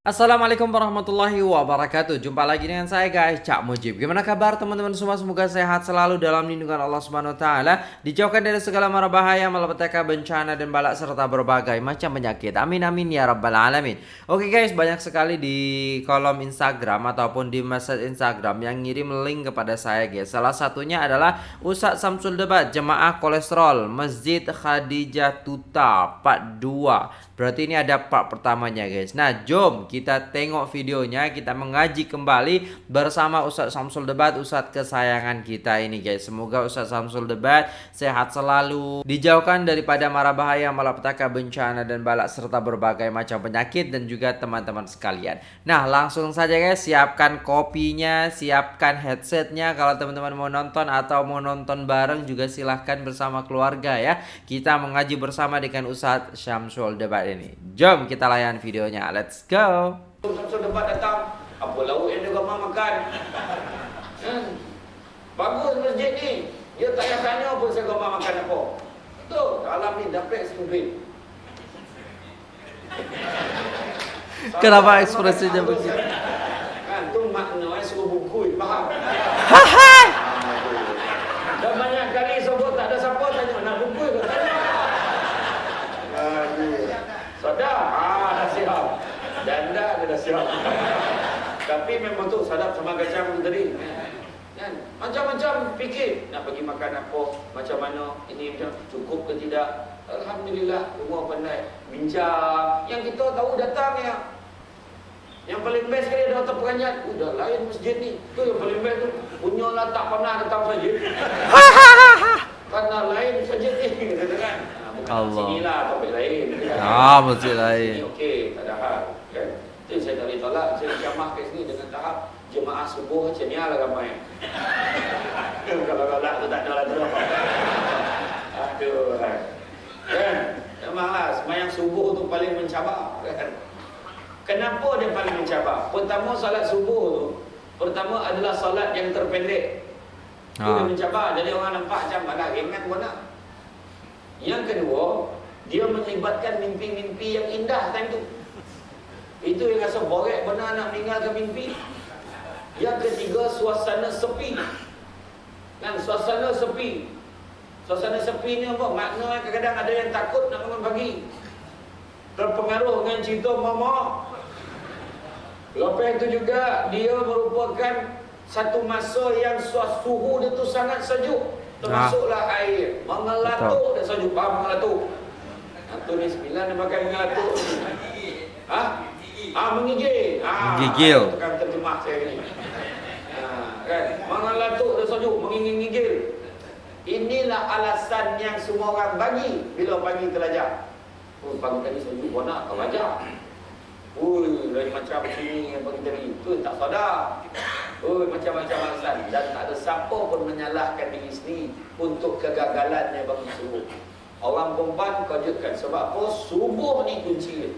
Assalamualaikum warahmatullahi wabarakatuh. Jumpa lagi dengan saya guys. Cak Mujib. Gimana kabar teman-teman semua? Semoga sehat selalu dalam lindungan Allah Subhanahu Taala. Dijauhkan dari segala mara bahaya Malapetaka bencana dan balak Serta berbagai macam penyakit. Amin amin ya rabbal alamin. Oke guys banyak sekali di kolom Instagram Ataupun di message Instagram Yang ngirim link kepada saya guys. Salah satunya adalah Ustaz Samsul Debat Jemaah Kolesterol Masjid Khadijah Tuta Part 2 Berarti ini ada part pertamanya guys. Nah jom kita tengok videonya, kita mengaji kembali bersama Ustaz Samsul Debat, Ustaz kesayangan kita ini guys. Semoga Ustaz Samsul Debat sehat selalu, dijauhkan daripada mara bahaya, malapetaka, bencana dan balak serta berbagai macam penyakit dan juga teman-teman sekalian. Nah, langsung saja guys, siapkan kopinya, siapkan headsetnya kalau teman-teman mau nonton atau mau nonton bareng juga silahkan bersama keluarga ya. Kita mengaji bersama dengan Ustaz Samsul Debat ini. Jom kita layan videonya. Let's go. Samsul debat datang, apa lauk yang dia gambar makan? Hmm. Bagus masjid ni. Dia tak payah tanya pun saya gambar makan apa. Betul, dalam ni dapat duit. Kenapa ekspresinya begitu? Kan, tu makna suruh buku, faham? Dan banyak kali sebut tak ada siapa tanya, nak buku ke tanya? Aduh. Sadar? Ah, dah siap. Dan siap. Tapi memang tu sadap sama kacang tu tadi. Kan? Macam-macam fikir nak pergi makan apa, macam mana, ini macam cukup ke tidak. Alhamdulillah, semua pandai bincang. Yang kita tahu datang ya. Yang paling best sekali ada hotel peranjat. Udah lain masjid ni. Tu yang paling best tu. Punya lah tak pernah datang masjid. Karena lain masjid ni. Kata kan? Bukan Allah. sini lah, topik lain. Ah, masjid lain. Okey, tak ada hal. Kan? Saya tak boleh tolak. Saya jamah ke sini dengan tahap jemaah subuh macam ni lah ramai. Kalau tolak tu tak ada lah tu. Aduh. Kan? Memanglah semayang subuh tu paling mencabar. Kan? Kenapa dia paling mencabar? Pertama salat subuh tu Pertama adalah salat yang terpendek Itu Ah. dia mencabar Jadi orang nampak macam Alah ringan pun nak Yang kedua Dia melibatkan mimpi-mimpi yang indah time tu Itu yang rasa borek benar nak meninggalkan mimpi Yang ketiga suasana sepi Kan suasana sepi Suasana sepi ni apa? Makna kadang-kadang ada yang takut nak bangun pagi Terpengaruh dengan cerita mama Lepas itu juga dia merupakan satu masa yang suhu dia tu sangat sejuk. Termasuklah air. Mengelatuk dan sejuk. Faham mengelatuk? Hantu ni sembilan dia pakai mengelatuk. Ha? Ah, menggigil. Ah, Menggigil. Itu kan terjemah saya ni. Ha, kan? Mengelatuk dan sejuk. Menggigil-gigil. Inilah alasan yang semua orang bagi bila pagi terlajak. Oh, pagi tadi sejuk. Kau nak kau belajar. Ui, dari macam sini yang bagi tadi tu tak sadar. Ui, macam-macam alasan dan tak ada siapa pun menyalahkan diri sendiri untuk kegagalannya bagi subuh. Orang perempuan kejutkan sebab apa? Subuh ni kunci dia.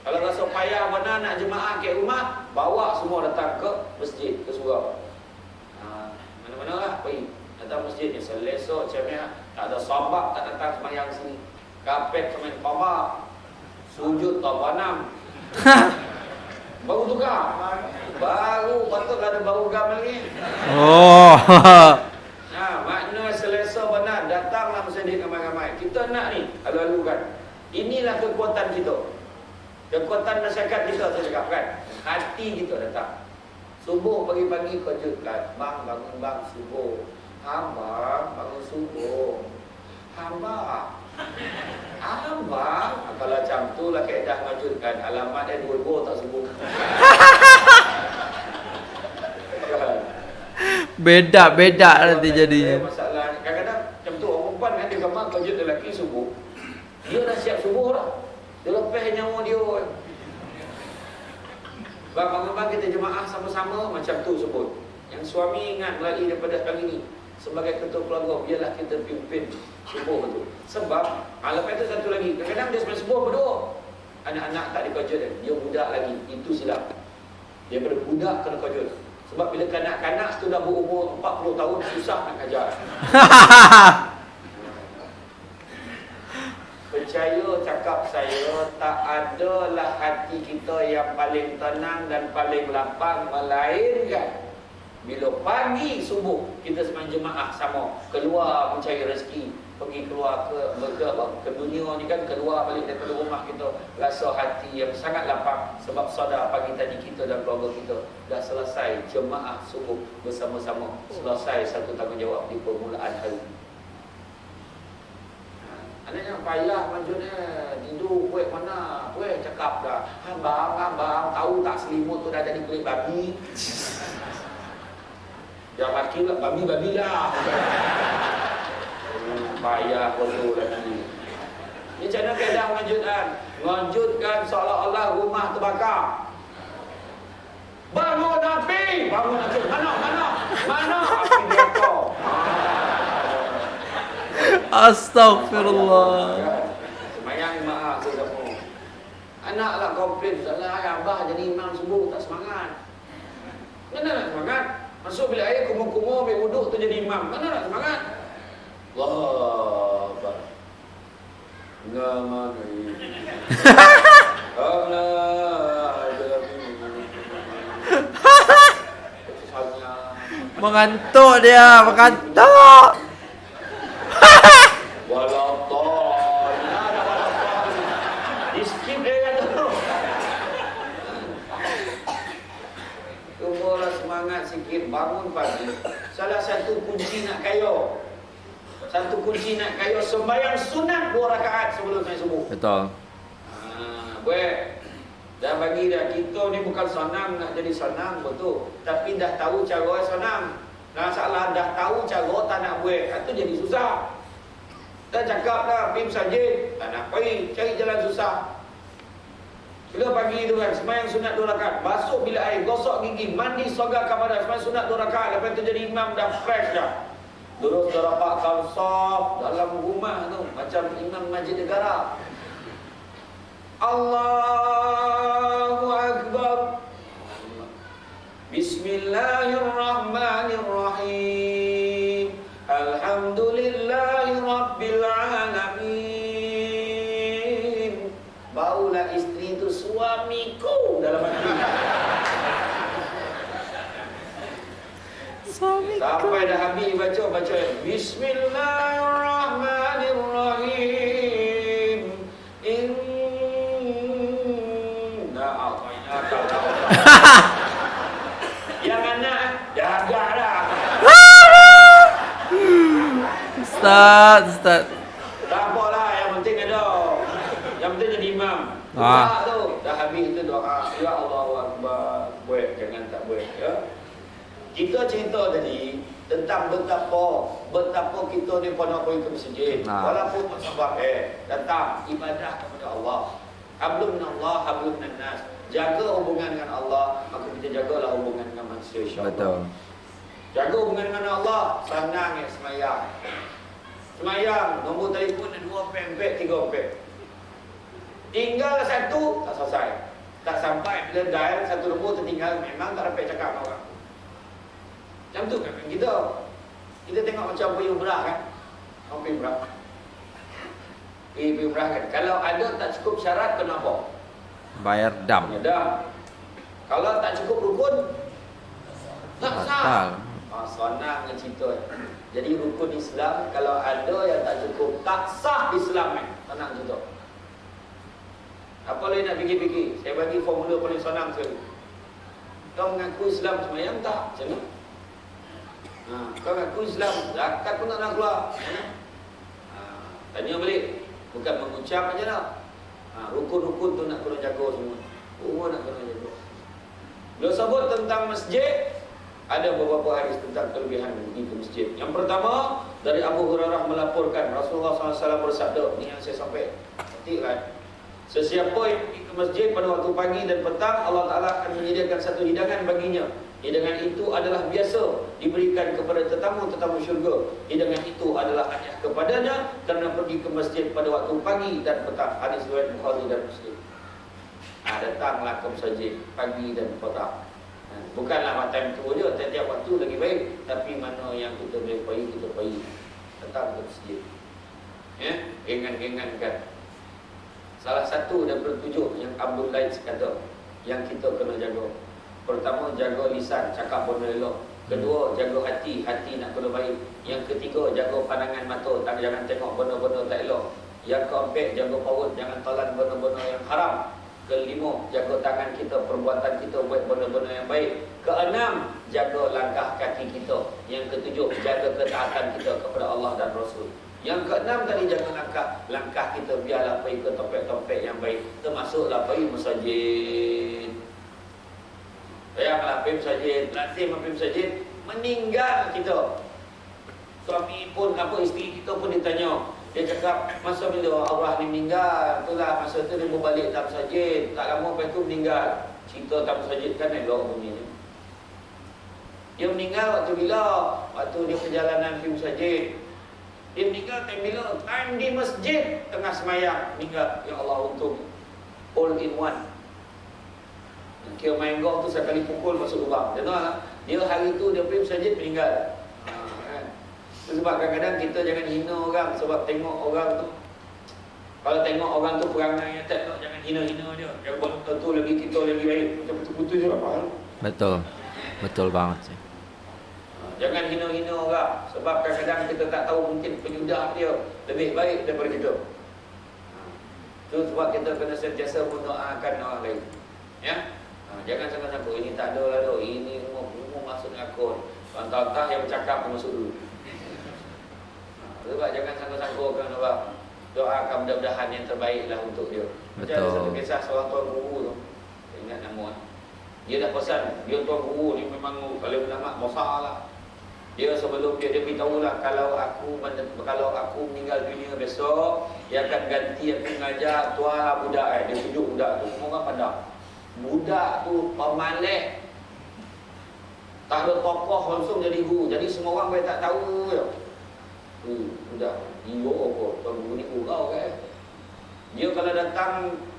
Kalau rasa payah benar nak jemaah ke rumah, bawa semua datang ke masjid, ke surau. Ha, mana-mana lah pergi. Datang masjid ni selesok macam ni, tak ada sabak tak datang semayang sini. Kapet semayang pabak. Sujud tak panam. Baru tukar. Baru patutlah ada baru gam lagi. Oh. Nah, makna selesa benar datanglah masjid ramai-ramai. Kita nak ni lalu kan. Inilah kekuatan kita. Kekuatan masyarakat kita saya cakap kan. Hati kita datang. Subuh pagi-pagi kejutkan. Bang bangun bang subuh. Hamba bangun subuh. Hamba. Hamba. Kalau macam tu lah keadaan mengejutkan. Alamat dia dua-dua tak subuh. Beda-beda nanti jadinya. Masalah kadang-kadang macam tu orang perempuan kan dia gambar kerja lelaki subuh. Dia dah siap subuh dah. Dia lepas nyawa dia. Bang bangun bang kita jemaah sama-sama macam tu sebut. Yang suami ingat melalui daripada kali ni sebagai ketua keluarga biarlah kita pimpin subuh tu. Sebab ah, lepas tu satu lagi kadang-kadang dia sebelum subuh berdoa. Anak-anak tak dikojot dia. Dia budak lagi. Itu silap. Daripada budak kena kojot. Sebab bila kanak-kanak tu dah berumur 40 tahun susah nak ajar. percaya cakap saya tak adalah hati kita yang paling tenang dan paling lapang melainkan bila pagi subuh kita sembang jemaah sama. Keluar mencari rezeki. Pergi keluar ke ke, apa, ke dunia ni kan keluar balik daripada rumah kita. Rasa hati yang sangat lapang sebab sadar pagi tadi kita dan keluarga kita dah selesai jemaah subuh bersama-sama. Selesai satu tanggungjawab di permulaan hari ada yang payah maksudnya tidur kuih mana kuih cakap dah. Abang abang tahu tak selimut tu dah jadi kulit babi? Yang laki lah babi babi lah. Hmm, payah betul lagi. Ni macam mana keadaan mengejutkan mengejutkan seolah-olah rumah terbakar. Bangun api bangun api mana mana api dia kau Astaghfirullah. Semayang maaf tu kamu. Anak lah komplain Salah abah jadi imam subuh tak semangat. Mana nak semangat? Masuk bilik air kumur-kumur Ambil wuduk tu jadi imam. Mana nak semangat? Allah Akbar. Nama ni Allah Mengantuk dia, mengantuk. Di skip dia kata tu Cubalah semangat sikit Bangun pagi. Salah satu kunci nak kaya. Satu kunci nak kaya Sembayang sunat dua rakaat sebelum saya subuh Betul. Ah, Buat Dah bagi dah Kita ni bukan senang nak jadi senang Betul. Tapi dah tahu cara senang. Masalah dah tahu cara tak nak buat Itu jadi susah Dah cakap dah pergi masjid. Tak nak pergi Cari jalan susah. Bila pagi tu kan Semayang sunat dua rakaat. Basuh bila air Gosok gigi Mandi sogar kamar Semayang sunat dua rakaat. Lepas tu jadi imam dah fresh dah. Terus dah rapatkan soft Dalam rumah tu Macam imam masjid negara. Allahu Akbar. Bismillahirrahmanirrahim Sampai dah habis baca baca. Bismillahirrahmanirrahim. Inna a'tainaka Ustaz, Ustaz. Tak apalah yang penting ada. Yang penting jadi imam. Ah. Tu. Dah habis itu doa Ya Allah Akbar Buat jangan tak buat ya kita cerita tadi tentang betapa betapa kita ni pernah pergi ke masjid. Ah. walaupun sebab eh datang ibadah kepada Allah. Hablum minallah hablum minannas jaga hubungan dengan Allah maka kita jagalah hubungan dengan manusia insyaallah Betul. jaga hubungan dengan Allah senang ya semayang. Semayang nombor telefon ada dua pek tiga pek. Tinggal satu tak selesai. Tak sampai bila dial satu nombor tertinggal memang tak dapat cakap orang macam tu kan kita. Kita tengok macam pergi umrah kan. Orang pergi umrah. Pergi, pergi umrah kan. Kalau ada tak cukup syarat kenapa? Bayar dam. Ada. Kalau tak cukup rukun tak sah. Ah, senang dengan cerita. Jadi rukun Islam kalau ada yang tak cukup tak sah Islam kan. Senang cerita. Apa lagi nak fikir-fikir? Saya bagi formula paling senang sekali. Kau mengaku Islam semayang tak? Macam mana? Ha, kau mengaku Islam, zakat pun tak nak keluar. Mana? Ha, tanya balik. Bukan mengucap aja lah. Ha, rukun-rukun tu nak kena jaga semua. Semua nak kena jaga. Bila sebut tentang masjid, ada beberapa hadis tentang kelebihan ke masjid. Yang pertama, dari Abu Hurairah melaporkan Rasulullah SAW bersabda, ini yang saya sampai ketik kan. Sesiapa yang pergi ke masjid pada waktu pagi dan petang, Allah Ta'ala akan menyediakan satu hidangan baginya. Hidangan itu adalah biasa diberikan kepada tetamu-tetamu syurga. Hidangan itu adalah hadiah kepadanya kerana pergi ke masjid pada waktu pagi dan petang. Hadis riwayat Bukhari dan Muslim. Ha, datanglah ke masjid pagi dan petang. Ha, bukanlah time tu je, tiap-tiap waktu lagi baik. Tapi mana yang kita boleh pergi, kita pergi. Datang ke masjid. Ya, gengan-gengankan Salah satu daripada tujuh yang Abdul Laid kata yang kita kena jaga. Pertama jaga lisan, cakap benda elok. Kedua jaga hati, hati nak kena baik. Yang ketiga jaga pandangan mata, tak jangan tengok benda-benda tak elok. Yang keempat jaga perut, jangan telan benda-benda yang haram. Kelima, jaga tangan kita, perbuatan kita buat benda-benda yang baik. Keenam, jaga langkah kaki kita. Yang ketujuh, jaga ketaatan kita kepada Allah dan Rasul. Yang keenam tadi jaga langkah langkah kita biarlah pergi ke tempat-tempat yang baik. Termasuklah pergi masjid. Bayanglah pergi masjid, lazim pergi masjid, meninggal kita. Suami pun apa isteri kita pun ditanya. Dia cakap masa bila Allah ni meninggal, itulah masa tu dia berbalik tak masjid. Tak lama lepas tu meninggal. Cerita tak masjid kan elok bunyinya. Dia meninggal waktu bila? Waktu dia perjalanan pergi masjid. Dia meninggal time bila? Time di masjid tengah semayang meninggal. Ya Allah untuk all in one. Kira main golf tu sekali pukul masuk lubang. Dia tahu tak? Dia hari tu dia pergi masjid meninggal. Ha, kan? Itu sebab kadang-kadang kita jangan hina orang sebab tengok orang tu kalau tengok orang tu perangai yang tak jangan hina-hina dia. Yang buat tu lagi kita lagi baik. Macam betul-betul je apa hal. Betul. Betul banget sih. Ha, Jangan hina-hina orang Sebab kadang-kadang kita tak tahu mungkin penyudah dia Lebih baik daripada kita Itu sebab kita kena sentiasa mendoakan orang lain Ya ha, Jangan sangka-sangka ini tak ada lah Ini semua, semua masuk akun Entah-entah yang bercakap pun masuk dulu ha, Sebab jangan sangka-sangka kan orang Doakan mudah-mudahan yang terbaik lah untuk dia Macam ada satu kisah seorang tuan guru tu ingat nama dia dah pesan, dia tuan guru ni memang kalau ulama besar lah. Dia sebelum dia dia beritahu lah kalau aku kalau aku meninggal dunia besok, dia akan ganti aku mengajar tuan budak eh. Dia tunjuk budak tu. Semua orang pandang. Budak tu pemalih. Tak ada tokoh langsung jadi guru. Jadi semua orang boleh tak tahu. Hmm, budak. Iyo apa? Tuan ni gurau kan. Dia kalau datang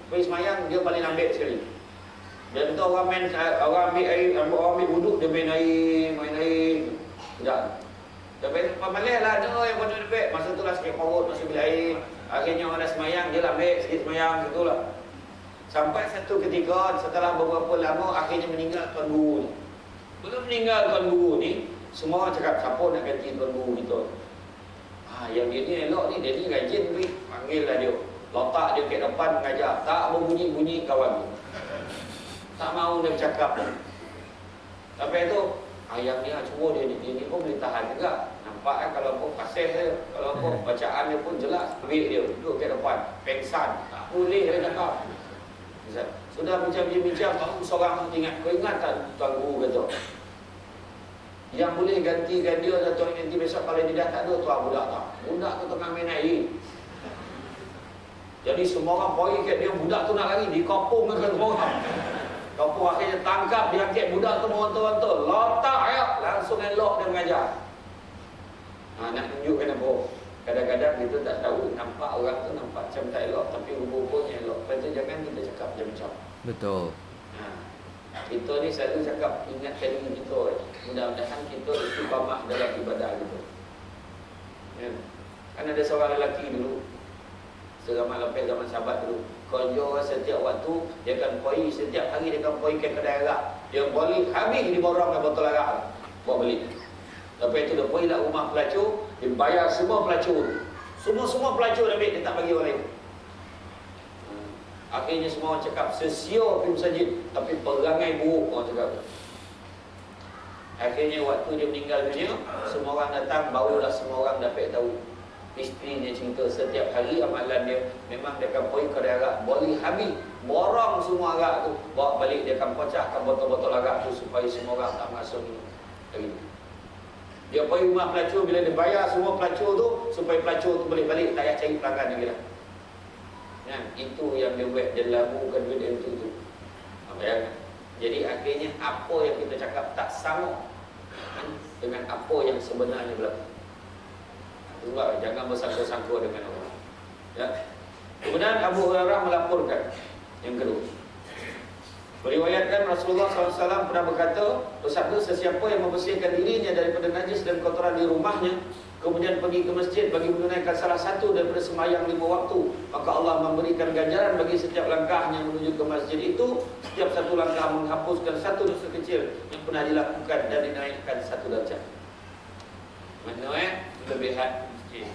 pergi semayang, dia paling lambat sekali. Dan tu orang main orang ambil air, orang ambil wuduk dia main air, main air. Dia main pamalih lah ada yang bodoh dekat. Masa tu lah sikit perut masih bila air. Akhirnya orang dah semayang, dia lah ambil sikit semayang gitu lah. Sampai satu ketika setelah beberapa lama akhirnya meninggal tuan guru ni. Belum meninggal tuan guru ni, semua cakap siapa nak ganti tuan guru kita. Ah, yang dia ni elok ni, dia ni rajin pergi. Panggil lah dia. Letak dia kat depan mengajar. Tak berbunyi-bunyi kawan tu. Tak mau dia bercakap. Tapi itu ayam ni lah cuma dia, dia ni pun boleh tahan juga. Nampak kan kalau pun pasir dia, kalau pun bacaan dia pun jelas. Ambil dia duduk kat depan, pengsan. Tak boleh dia cakap. Sudah bincang-bincang, baru seorang tu ingat. Kau ingat tak tuan guru kata? Yang boleh gantikan dia dan tuan ganti besok kalau dia dah tak ada tuan budak tak. Budak tu tengah main air. Jadi semua orang pergi kat dia, budak tu nak lari, dikopung dengan semua orang. Kapur akhirnya tangkap, dia angkat budak tu meronta-ronta. Letak ya, langsung elok dia mengajar. Ha, nak tunjukkan apa? Kadang-kadang kita tak tahu, nampak orang tu nampak macam tak elok, tapi rupa-rupanya elok. Lepas tu jangan kita cakap macam-macam. Betul. Ha. Kita ni selalu cakap, ingatkan diri kita. Mudah-mudahan kita istiqamah dalam ibadah kita. Ya. Kan ada seorang lelaki dulu, Seramal lepas zaman sahabat dulu Konjo setiap waktu Dia akan pergi Setiap hari dia akan pergi ke kedai arak Dia balik Habis dia borong dengan botol arak Bawa balik Lepas itu dia pergi lah rumah pelacur Dia bayar semua pelacur. Semua-semua pelacur ambil Dia tak bagi orang lain. Hmm. Akhirnya semua orang cakap Sesia pergi masjid. Tapi perangai buruk orang cakap. Akhirnya waktu dia meninggal dunia Semua orang datang Barulah semua orang dapat tahu. Isteri dia cerita setiap hari amalan dia Memang dia akan pergi kedai arak Boleh habis Borong semua arak tu. Bawa balik dia akan pecahkan botol-botol arak tu Supaya semua orang tak masuk minum Lagi Dia pergi rumah pelacur Bila dia bayar semua pelacur tu Supaya pelacur tu boleh balik Tak payah cari pelanggan lagi lah ya, Itu yang dia buat Dia labukan duit dia tu tu Apa ya? Jadi akhirnya apa yang kita cakap tak sama kan, dengan apa yang sebenarnya berlaku. Sebab jangan bersangka-sangka dengan orang. Ya. Kemudian Abu Hurairah melaporkan yang kedua. Meriwayatkan Rasulullah SAW pernah berkata, bersabda sesiapa yang membersihkan dirinya daripada najis dan kotoran di rumahnya, kemudian pergi ke masjid bagi menunaikan salah satu daripada semayang lima waktu, maka Allah memberikan ganjaran bagi setiap langkahnya menuju ke masjid itu, setiap satu langkah menghapuskan satu dosa kecil yang pernah dilakukan dan dinaikkan satu darjah. Mana eh? Kelebihan masjid.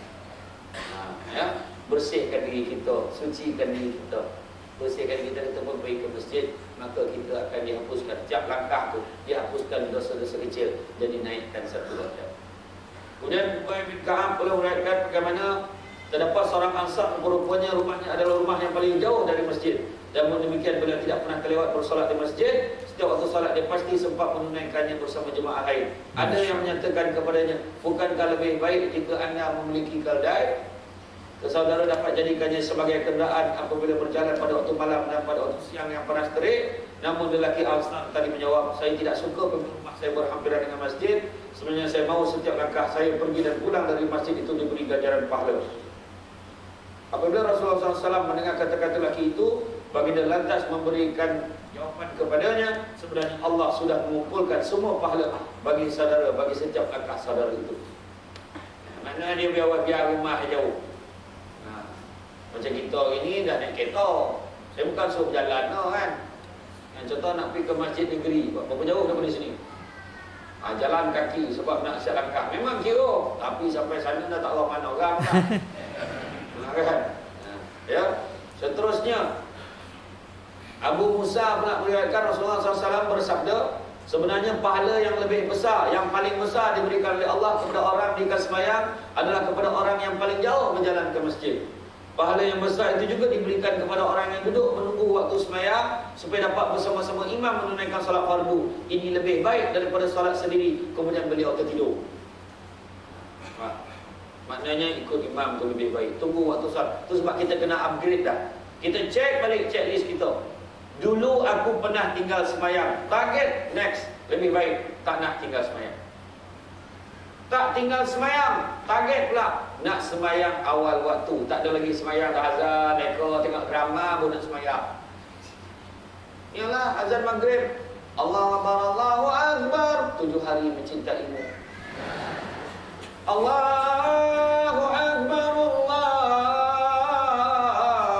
Ha, ya? Bersihkan diri kita, sucikan diri kita bersihkan kita kita pun pergi ke masjid maka kita akan dihapuskan. Setiap langkah tu dihapuskan dosa-dosa kecil jadi naikkan satu darjat kemudian Ubay bin Ka'ab pula meriwayatkan bagaimana terdapat seorang ansar rupanya rumahnya adalah rumah yang paling jauh dari masjid. Dan demikian beliau tidak pernah kelewat bersolat di masjid. Setiap waktu solat dia pasti sempat menunaikannya bersama jemaah lain. Ada yang menyatakan kepadanya bukankah lebih baik jika anda memiliki keldai Saudara dapat jadikannya sebagai kenderaan apabila berjalan pada waktu malam dan pada waktu siang yang panas terik. Namun lelaki Al-Snar tadi menjawab, saya tidak suka rumah saya berhampiran dengan masjid. Sebenarnya saya mahu setiap langkah saya pergi dan pulang dari masjid itu diberi ganjaran pahala. Apabila Rasulullah SAW mendengar kata-kata lelaki itu, baginda lantas memberikan jawapan kepadanya, sebenarnya Allah sudah mengumpulkan semua pahala bagi saudara, bagi setiap langkah saudara itu. Mana dia biar, biar rumah jauh. Macam kita ini dah naik kereta. Saya bukan suruh berjalan no, kan. Yang contoh nak pergi ke masjid negeri. Berapa jauh daripada sini? Ha, jalan kaki sebab nak siap langkah. Memang kira. Tapi sampai sana dah tak tahu mana orang ha, kan? Ha, ya. Seterusnya. Abu Musa pula meriwayatkan Rasulullah SAW bersabda. Sebenarnya pahala yang lebih besar, yang paling besar diberikan oleh Allah kepada orang di kasmayang adalah kepada orang yang paling jauh berjalan ke masjid. Pahala yang besar itu juga diberikan kepada orang yang duduk menunggu waktu semayang supaya dapat bersama-sama imam menunaikan solat fardu. Ini lebih baik daripada solat sendiri kemudian beliau tertidur. Ha. Maknanya ikut imam itu lebih baik. Tunggu waktu solat. Itu sebab kita kena upgrade dah. Kita cek balik checklist kita. Dulu aku pernah tinggal semayang. Target next. Lebih baik tak nak tinggal semayang. Tak tinggal semayang Target pula Nak semayang awal waktu. Tak ada lagi semayang dah azan Mereka tengok drama pun nak semayang Yalah azan maghrib. Allah Akbar Allahu Akbar. Tujuh hari mencintaimu Allahu Akbar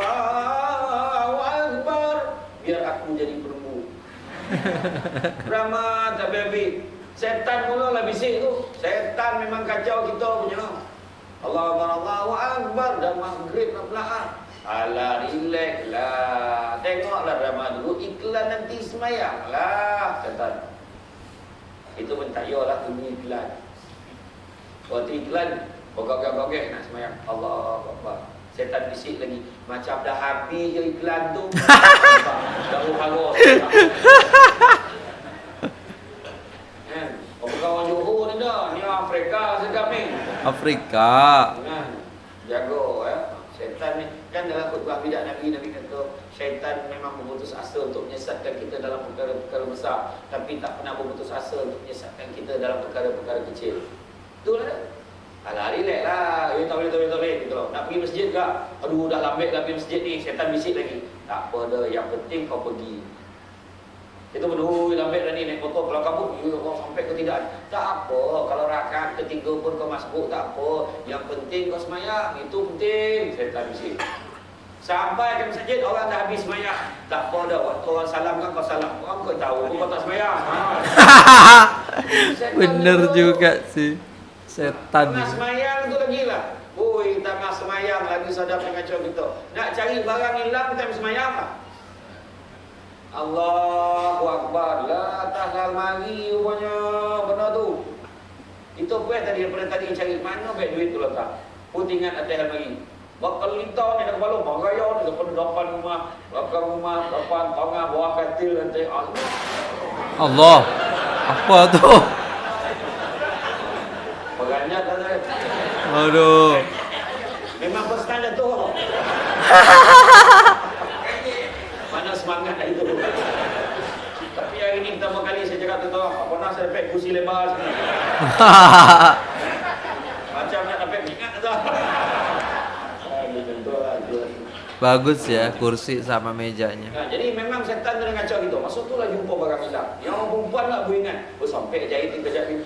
Allahu Akbar. Biar aku jadi perempuan Drama tak habis Setan mula lah bisik tu. Setan memang kacau kita punya. Allah Akbar, Allahu Akbar. Dan maghrib nak belakang. Alah, relax lah. Tengoklah drama dulu. Iklan nanti semayang lah. Setan. Itu pun tak lah bunyi iklan. Waktu iklan, bogok-bogok nak semayang. Allah Akbar. Setan bisik lagi. Macam dah habis je iklan tu. Dah harus. kawan Johor ni dah. Ni Afrika sedap ni. Afrika. Jago ya. Syaitan ni kan dalam khutbah bidak Nabi Nabi kata syaitan memang memutus asa untuk menyesatkan kita dalam perkara-perkara besar tapi tak pernah memutus asa untuk menyesatkan kita dalam perkara-perkara kecil. Betul tak? Alah, relax lah. Ya, tak boleh, tak boleh, tak boleh. Gitu Nak pergi masjid ke? Aduh, dah lambat lah pergi masjid ni. Syaitan bisik lagi. Tak apa dah. Yang penting kau pergi. Kita berdua lambat dah ni naik motor kalau kamu you kau sampai ke tidak. Tak apa kalau rakaat ketiga pun kau masuk tak apa. Yang penting kau semayang itu penting. Saya tak bisik. Sampai ke masjid orang dah habis semayang. Tak apa dah waktu orang salam kan kau salam. Orang kau tahu kau tak semayang. Ha. Bener juga sih. Setan. Nak semayang tu lagi lah. Oi, tengah semayang lagi sadar pengacau kita. Nak cari barang hilang time semayang lah. Allahu Akbar. La tahlal mari rupanya. Benar tu. Itu pun tadi daripada tadi cari Mana baik duit tu letak. Pun ingat atas almari Bakal lintau ni nak kepala Maraya ni depan depan rumah Belakang rumah Depan tengah bawah katil nanti Allah. Allah. Apa tu? Perannya tak ada. Aduh. Memang time tu Semangat itu Tapi hari ini pertama kali saya cakap tu Apa nak saya dapat kursi lebar sini Macam nak dapat mingat tu Bagus ya kursi sama mejanya. Nah, jadi memang setan dia ngacau gitu. Masa tu lah jumpa barang hilang. Yang orang perempuan lah aku ingat. Oh sampai jahit ni kejap ni.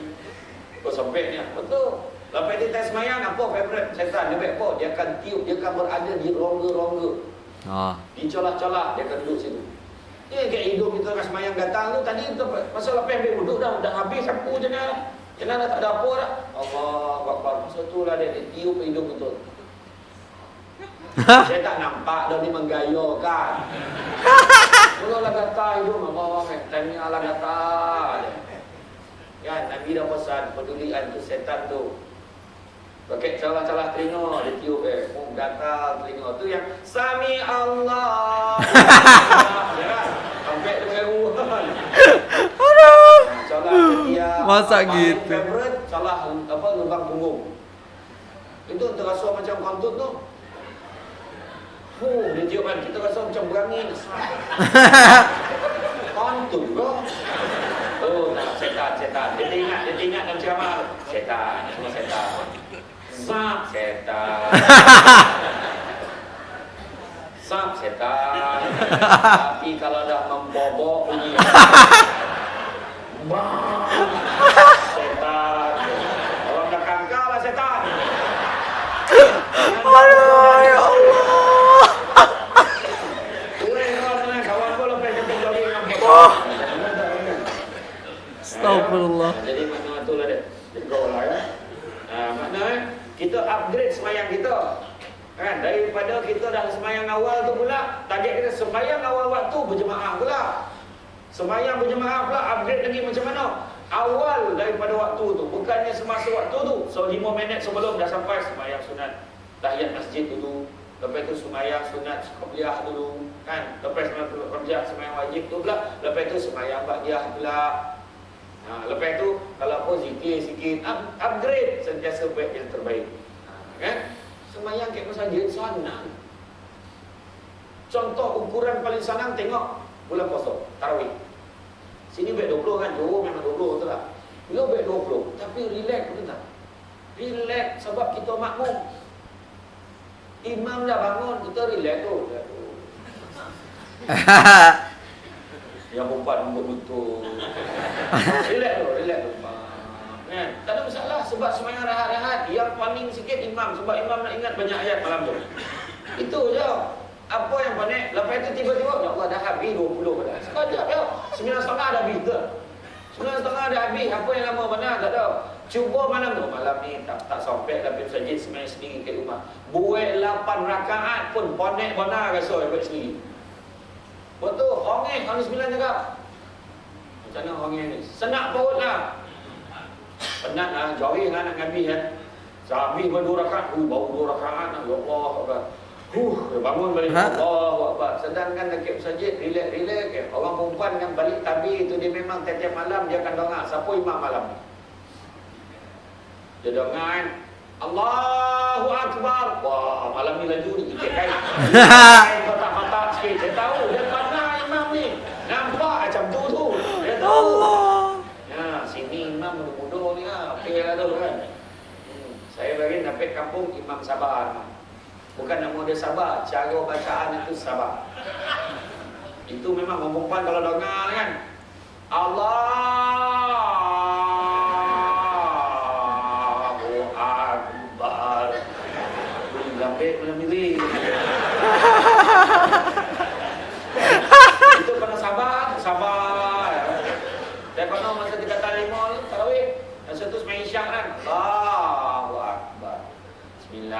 Oh sampai ni. Betul. Lepas dia test semayang apa favorite setan? Dia baik apa? Dia akan tiup, dia akan berada di rongga-rongga. Oh. Di colak-colak dia akan duduk situ. Dia kayak hidung kita nak semayang datang tu tadi tu masa lepas ambil duduk dah dah habis sapu je dah. Kena dah tak ada apa dah. Allah Akbar. Masa tu lah dia, dia tiup hidung betul. Saya tak nampak dah ni menggayakan. Mula-mula kata hidung Allah Tanya lah kata Kan Nabi dah pesan Pedulian tu setan tu Pakai calah-calah telinga Dia tiup eh Oh gatal telinga. Tu yang Sami Allah. Sampai dengan Aduh. Calah setiap Masa Paling gitu? Calah apa lubang punggung? Itu terasa macam kantut tu. Fuh, dia tiup kan, kita rasa macam berangin. Kantut ke? Oh, tak, setan, setan. Dia ingat, dia ingat dalam ceramah. Setan, semua setan Sap, setan. Sap, setan. Tapi kalau dah membobok bunyi. Bang, Setan. Orang dah kangkar lah setan. Aduh, ya Allah. Kurang kawan kita upgrade semayang kita. Kan? Daripada kita dah semayang awal tu pula, target kita semayang awal waktu berjemaah pula. Semayang berjemaah pula, upgrade lagi macam mana? Awal daripada waktu tu, bukannya semasa waktu tu. So 5 minit sebelum dah sampai semayang sunat. Tahiyat masjid dulu. Lepas tu semayang sunat qabliyah dulu. Kan? Lepas semayang qabliyah, semayang wajib tu pula. Lepas tu semayang ba'diyah pula. Ha, lepas tu kalau apa zikir sikit up, upgrade sentiasa baik yang terbaik. Kan? Semayang kat masjid senang. Contoh ukuran paling senang tengok bulan puasa, tarawih. Sini baik 20 kan, Johor memang 20 betul tak? Beliau baik 20, tapi relax betul tak? Relax sebab kita makmum. Imam dah bangun, kita relax tu. Relax tu. Yang perempuan rambut betul. relax tu, Kan? Tak ada masalah sebab semayang rehat-rehat. Yang paling sikit imam sebab imam nak ingat banyak ayat malam tu. Itu je. Apa yang panik? Lepas itu tiba-tiba, Ya Allah dah habis 20 dah. Sekejap ya. 9 setengah dah habis ke? 9 setengah dah habis. Apa yang lama mana? Tak tahu. Cuba malam tu. Malam ni tak tak sampai tapi masjid semayang sendiri kat rumah. Buat 8 rakaat pun panik benar rasa buat sendiri. Betul, hongeng, hari sembilan cakap. Macam mana hongeng ni? Senak perut lah. Penat lah, jauhi lah nak ngabi kan. Sehabis berdua rakaat, uh, baru dua rakaat lah. Ya Allah, Akbar. Huh, bangun balik. Ha? Allah, Akbar. Sedangkan dekat masjid, relax-relax. Eh. Orang perempuan yang balik tabi itu, dia memang tiap-tiap malam dia akan dengar. Siapa imam malam ni? Dia dengar kan. Allahu Akbar. Wah, malam ni laju ni. Ikat kain. Kain kotak-kotak sikit. Dia tahu. Dia mana imam ni. Nampak macam tu tu. Dia tahu. Allah. Ya, sini imam muda-muda ni tu kan. Saya bagi sampai kampung imam sabar. Bukan nama dia sabar. Cara bacaan itu sabar. Itu memang perempuan kalau dengar kan. Allahu Akbar. Boleh lambik, boleh milih. Itu kena sabar, sabar. Saya kena masa tiga kali lima ni, tarawih. Masa tu semain isyak kan. Allahu Akbar. Bismillahirrahmanirrahim. Alhamdulillahi Rabbil Alamin. Itu soalnya. Rasanya Ar-Rahman.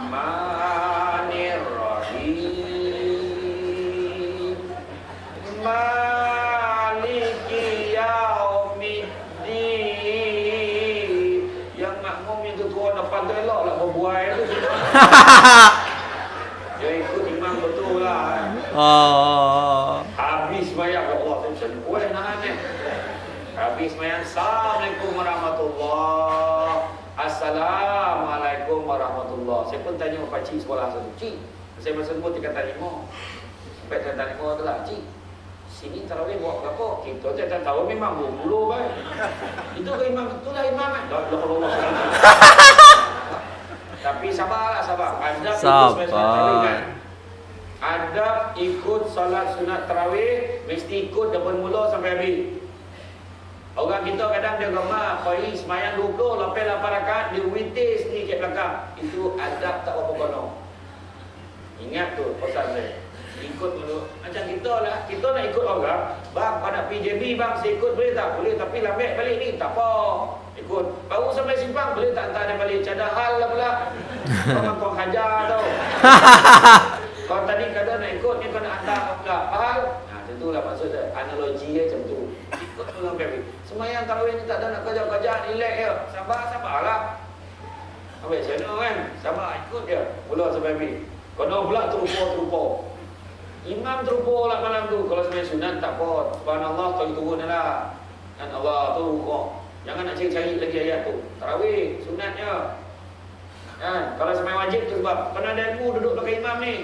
Dia ikut imam betul lah. Oh. habis semayang ya Allah saya macam nahan ni habis semayang Assalamualaikum warahmatullahi Assalamualaikum warahmatullahi saya pun tanya pakcik sekolah satu cik saya masa dulu tingkatan lima sampai tingkatan lima tu lah cik sini tarawih buat berapa? Kita tak tak tahu memang bulu kan. Itu ke imam betul lah imam kan. Allah Allah. Tapi sabarlah sabar. Sabar. ikut solat sunat tarawih mesti ikut daripada mula sampai habis. Orang kita kadang dia gemar pagi semayang dua lepas lapan rakaat dia witir sendiri kat belakang. Itu adab tak apa kono. Ingat tu pesan saya ikut dulu. Macam kita lah kita nak ikut orang bang kau nak PJB bang saya ikut boleh tak? Boleh tapi lambat balik ni tak apa. Ikut. Baru sampai simpang boleh tak hantar dia balik? Macam hal lah pula. Kau kau hajar tau. Kau tadi kata nak ikut ni kau nak hantar kau pula? Hal nah tentulah maksud dia. Analogi dia macam tu. Ikut dulu sampai habis semayang tarawih ni tak ada nak kerja-kerja relax je. Sabar sabar lah Habis macam mana kan? Sabar ikut je. Mula sampai habis Kena pula terupa-terupa Imam terupur lah malam tu. Kalau sebenarnya sunat tak apa. Subhanallah kau turun lah Dan Allah tu rukuk Jangan nak cari-cari lagi ayat tu. Tarawih sunatnya. Kan? Kalau sebenarnya wajib tu sebab Kena ada ilmu duduk belakang imam ni.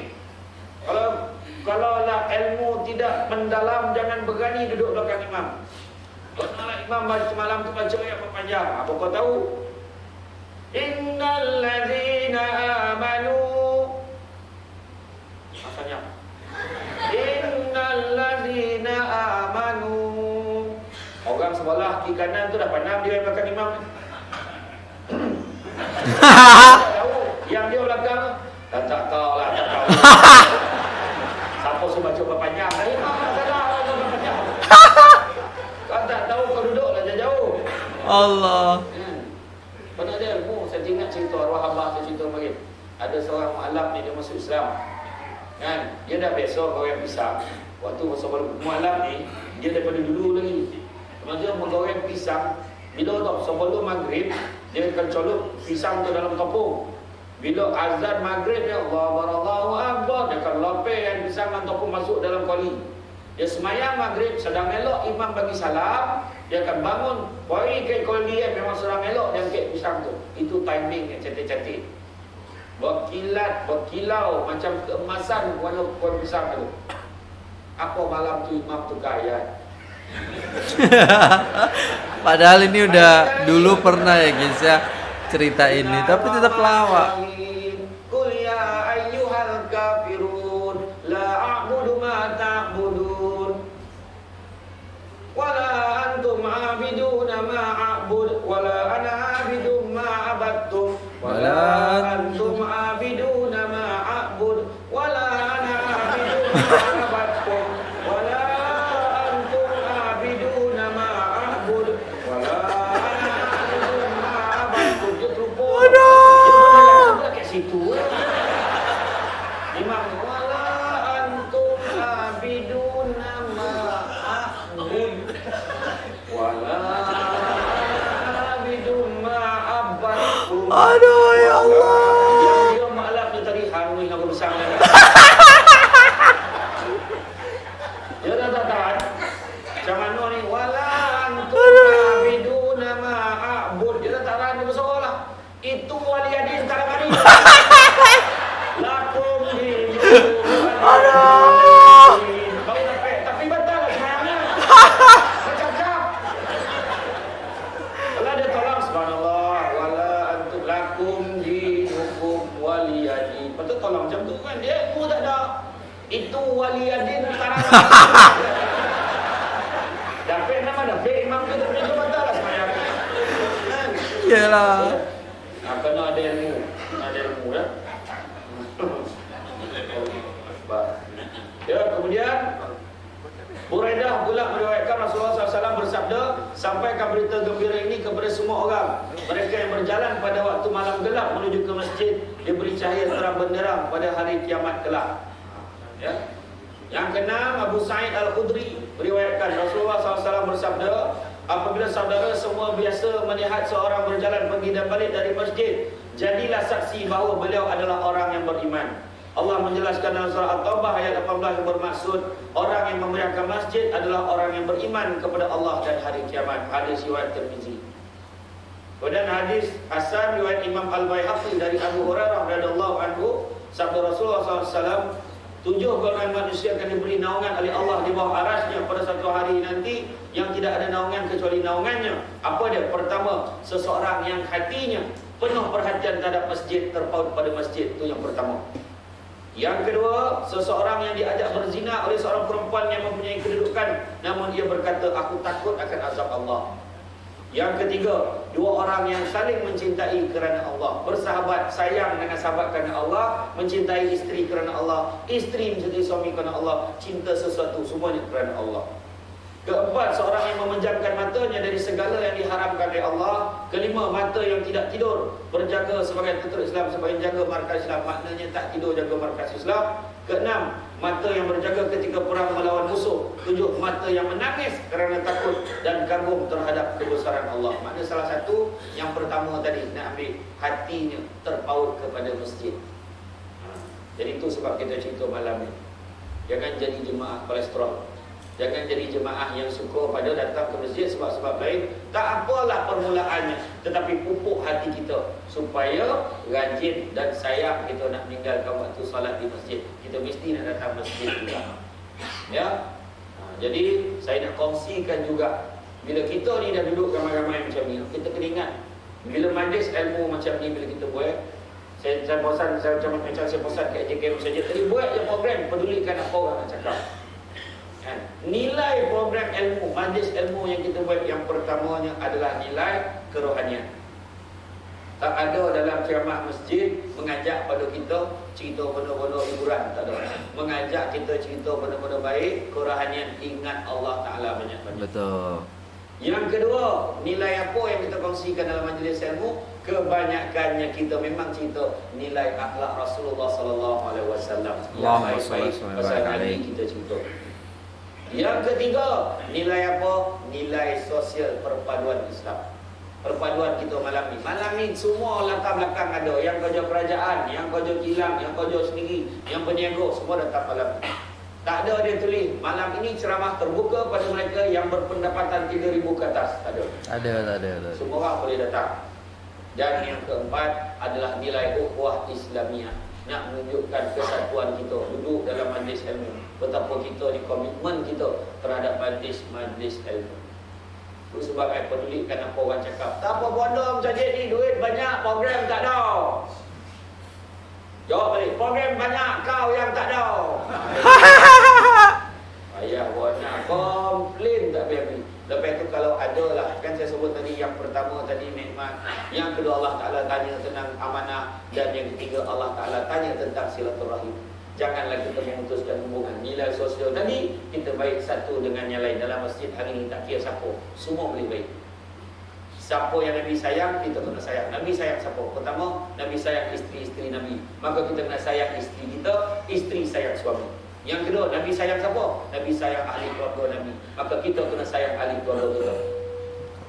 Kalau kalau lah ilmu tidak mendalam Jangan berani duduk belakang imam. Kalau imam baca malam tu baca ayat panjang Apa kau tahu? Innal ladhina amanu. Maksudnya Innalladzina amanu Orang sebelah kiri kanan tu dah pandang dia yang belakang imam Yang dia belakang Tak tak tahu lah tak tahu Siapa suruh baca Dah salah baca berpanjang Kau tak tahu kau duduk lah jauh Allah. Hmm. Pernah dia ilmu, saya ingat cerita arwah abah saya cerita bagi. Ada seorang mu'alaf ni dia masuk Islam. Kan? Dia dah biasa goreng pisang. Waktu masa mualaf ni, dia daripada dulu lagi. Maksudnya menggoreng pisang, bila tau sebelum maghrib, dia akan colok pisang tu dalam topung. Bila azan maghrib ya Allah barallahu akbar, dia akan lopek pisang dan topung masuk dalam kuali. Dia semayang maghrib, sedang elok imam bagi salam, dia akan bangun, bagi ke kuali yang memang sedang elok dia angkat pisang tu. Itu timing yang cantik-cantik berkilat, berkilau macam keemasan warna pohon pisang tu. Apa malam tu imam tukar ayat? Padahal ini udah dulu pernah ya guys ya cerita ini, tapi tetap lawak. Qul ya ayyuhal kafirun la a'budu ma ta'budun wala antum 'abiduna ma a'bud wala ana ma antum Yalah. Nah, kena ada ilmu. Kena ada ilmu ya. Baik. Ya, kemudian Buraidah pula meriwayatkan Rasulullah SAW bersabda Sampaikan berita gembira ini kepada semua orang Mereka yang berjalan pada waktu malam gelap menuju ke masjid Diberi cahaya terang benderang pada hari kiamat kelak Ya. Yang keenam Abu Sa'id Al-Khudri meriwayatkan Rasulullah SAW bersabda Apabila saudara semua biasa melihat seorang berjalan pergi dan balik dari masjid Jadilah saksi bahawa beliau adalah orang yang beriman Allah menjelaskan dalam surah At-Taubah ayat 18 yang bermaksud Orang yang memeriahkan masjid adalah orang yang beriman kepada Allah dan hari kiamat. Hadis riwayat Tirmizi. Kemudian hadis Hasan riwayat Imam Al-Baihaqi dari Abu Hurairah radhiyallahu anhu sabda Rasulullah SAW tujuh golongan manusia akan diberi naungan oleh Allah di bawah arasnya pada satu hari nanti yang tidak ada naungan kecuali naungannya. Apa dia? Pertama, seseorang yang hatinya penuh perhatian terhadap masjid terpaut pada masjid itu yang pertama. Yang kedua, seseorang yang diajak berzina oleh seorang perempuan yang mempunyai kedudukan namun dia berkata aku takut akan azab Allah. Yang ketiga, dua orang yang saling mencintai kerana Allah, bersahabat, sayang dengan sahabat kerana Allah, mencintai isteri kerana Allah, isteri mencintai suami kerana Allah, cinta sesuatu semuanya kerana Allah. Keempat, seorang yang memejamkan matanya dari segala yang diharamkan oleh Allah. Kelima, mata yang tidak tidur. Berjaga sebagai tutur Islam, sebagai jaga markas Islam. Maknanya tak tidur jaga markas Islam. Keenam, mata yang berjaga ketika perang melawan musuh. Tujuh, mata yang menangis kerana takut dan kagum terhadap kebesaran Allah. Maknanya salah satu yang pertama tadi, nak ambil hatinya terpaut kepada masjid. Ha. Jadi itu sebab kita cerita malam ni. Jangan jadi jemaah kolesterol. Jangan jadi jemaah yang suka pada datang ke masjid sebab-sebab lain. Tak apalah permulaannya. Tetapi pupuk hati kita. Supaya rajin dan sayang kita nak meninggalkan waktu salat di masjid. Kita mesti nak datang masjid juga. Ya. Ha, jadi saya nak kongsikan juga. Bila kita ni dah duduk ramai-ramai macam ni. Kita kena ingat. Bila majlis ilmu macam ni bila kita buat. Saya, saya bosan, saya macam macam saya bosan kat JKM saja. Tadi buat je program pedulikan apa orang nak cakap. Kan? Nilai program ilmu, majlis ilmu yang kita buat yang pertamanya adalah nilai kerohanian. Tak ada dalam ceramah masjid mengajak pada kita cerita benda-benda hiburan, tak ada. Mengajak kita cerita benda-benda baik, kerohanian ingat Allah Taala banyak-banyak. Betul. Yang kedua, nilai apa yang kita kongsikan dalam majlis ilmu? Kebanyakannya kita memang cerita nilai akhlak Rasulullah sallallahu alaihi wasallam. Yang baik-baik pasal Nabi kita cerita. Yang ketiga, nilai apa? Nilai sosial perpaduan Islam. Perpaduan kita malam ni. Malam ni semua latar belakang ada. Yang kerja kerajaan, yang kerja kilang, yang kerja sendiri, yang peniaga, semua datang malam ni. Tak ada dia tulis, malam ini ceramah terbuka pada mereka yang berpendapatan 3000 ke atas. Tak ada. Ada, ada, ada. Semua orang boleh datang. Dan yang keempat adalah nilai ukhuwah Islamiah nak menunjukkan kesatuan kita duduk dalam majlis ilmu. Betapa kita ni komitmen kita terhadap majlis majlis ilmu. Itu sebab saya pedulikan apa orang cakap. Tak apa bodoh macam ni duit banyak program tak ada. Jawab balik. Program banyak kau yang tak ada. Ayah buat nak komplain tak biar Lepas itu kalau ada lah sebut tadi yang pertama tadi nikmat Yang kedua Allah Ta'ala tanya tentang amanah Dan yang ketiga Allah Ta'ala tanya tentang silaturahim Janganlah kita memutuskan hubungan Nilai sosial tadi Kita baik satu dengan yang lain Dalam masjid hari ini tak kira siapa Semua boleh baik Siapa yang Nabi sayang Kita kena sayang Nabi sayang siapa? Pertama Nabi sayang isteri-isteri Nabi Maka kita kena sayang isteri kita Isteri sayang suami yang kedua, Nabi sayang siapa? Nabi sayang ahli keluarga Nabi. Maka kita kena sayang ahli keluarga kita.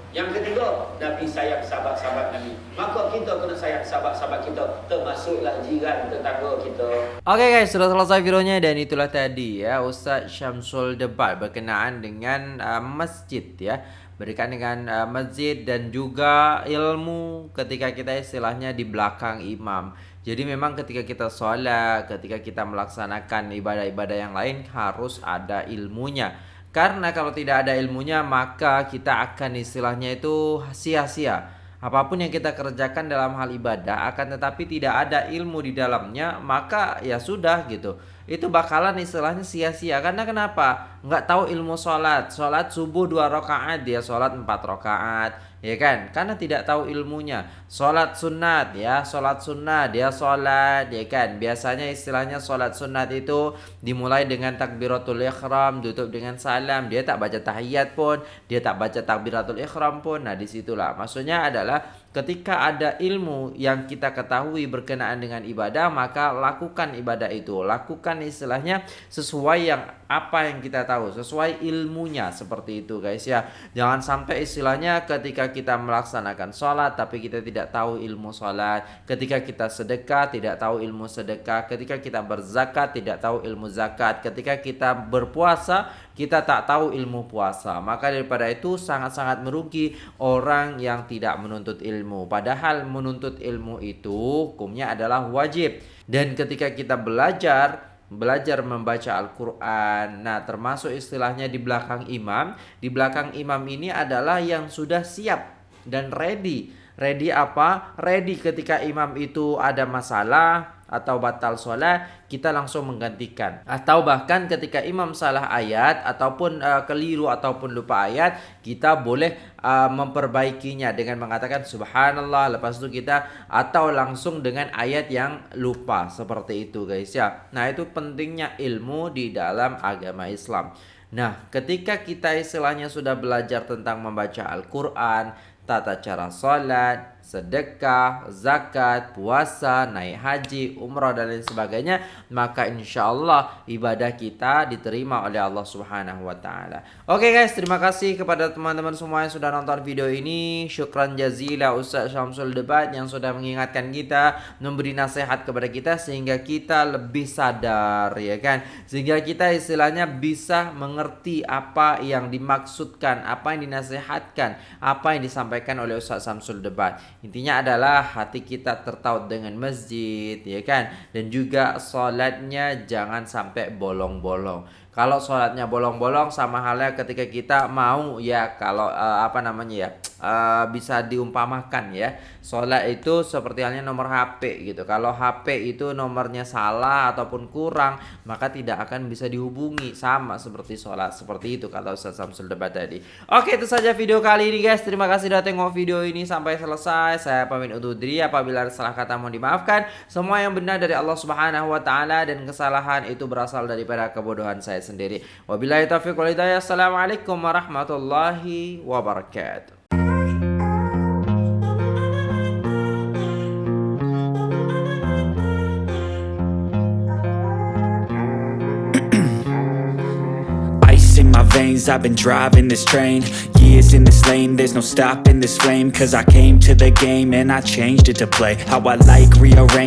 Yang ketiga, Nabi sayang sahabat-sahabat Nabi. Maka kita kena sayang sahabat-sahabat kita. Termasuklah jiran tetangga kita. Oke okay guys, sudah selesai videonya dan itulah tadi ya Ustaz Syamsul debat berkenaan dengan uh, masjid ya. Berkaitan dengan uh, masjid dan juga ilmu ketika kita istilahnya di belakang imam. Jadi memang ketika kita sholat, ketika kita melaksanakan ibadah-ibadah yang lain harus ada ilmunya. Karena kalau tidak ada ilmunya maka kita akan istilahnya itu sia-sia. Apa pun yang kita kerjakan dalam hal ibadah akan tetapi tidak ada ilmu di dalamnya maka ya sudah gitu. Itu bakalan istilahnya sia-sia. Karena kenapa? Nggak tahu ilmu sholat. Sholat subuh dua rakaat dia sholat empat rakaat ya kan? Karena tidak tahu ilmunya. Sholat sunat ya sholat sunat dia sholat ya kan? Biasanya istilahnya sholat sunat itu dimulai dengan takbiratul ikhram tutup dengan salam. Dia tak baca tahiyat pun dia tak baca takbiratul ikhram pun. Nah disitulah. Maksudnya adalah ketika ada ilmu yang kita ketahui berkenaan dengan ibadah maka lakukan ibadah itu. Lakukan istilahnya sesuai yang apa yang kita tahu sesuai ilmunya seperti itu guys ya. Jangan sampai istilahnya ketika kita melaksanakan sholat tapi kita tidak tahu ilmu sholat. Ketika kita sedekah tidak tahu ilmu sedekah. Ketika kita berzakat tidak tahu ilmu zakat. Ketika kita berpuasa kita tak tahu ilmu puasa maka daripada itu sangat-sangat merugi orang yang tidak menuntut ilmu padahal menuntut ilmu itu hukumnya adalah wajib dan ketika kita belajar belajar membaca Al-Quran. Nah, termasuk istilahnya di belakang imam. Di belakang imam ini adalah yang sudah siap dan ready. Ready apa? Ready ketika imam itu ada masalah, atau batal sholat kita langsung menggantikan. Atau bahkan ketika imam salah ayat ataupun uh, keliru ataupun lupa ayat kita boleh uh, memperbaikinya dengan mengatakan subhanallah. Lepas itu kita atau langsung dengan ayat yang lupa. Seperti itu guys ya. Nah itu pentingnya ilmu di dalam agama Islam. Nah, ketika kita istilahnya sudah belajar tentang membaca Al-Quran, tata cara sholat, sedekah, zakat, puasa, naik haji, umrah dan lain sebagainya, maka insya Allah ibadah kita diterima oleh Allah Subhanahu wa taala. Oke guys, terima kasih kepada teman-teman semua yang sudah nonton video ini. Syukran jazila Ustaz Syamsul Debat yang sudah mengingatkan kita, memberi nasihat kepada kita sehingga kita lebih sadar ya kan. Sehingga kita istilahnya bisa mengerti apa yang dimaksudkan, apa yang dinasihatkan, apa yang disampaikan oleh Ustaz Syamsul Debat. Intinya adalah hati kita tertaut dengan masjid ya kan dan juga solatnya jangan sampai bolong-bolong. Kalau sholatnya bolong-bolong sama halnya ketika kita mau ya kalau uh, apa namanya ya uh, bisa diumpamakan ya. Sholat itu seperti halnya nomor HP gitu. Kalau HP itu nomornya salah ataupun kurang maka tidak akan bisa dihubungi. Sama seperti sholat seperti itu kalau Ustaz Samsul debat tadi. Oke itu saja video kali ini guys. Terima kasih sudah tengok video ini sampai selesai. Saya pamit undur diri. Apabila salah kata mohon dimaafkan. Semua yang benar dari Allah Subhanahu Wa Taala dan kesalahan itu berasal daripada kebodohan saya sendiri. Wabillahi taufiq walhidayah assalamualaikum warahmatullahi wabarakatuh. Veins I've been driving this train. Years in this lane There's no stopping this flame. Cause I came to the game And I changed it to play. How I like rearrange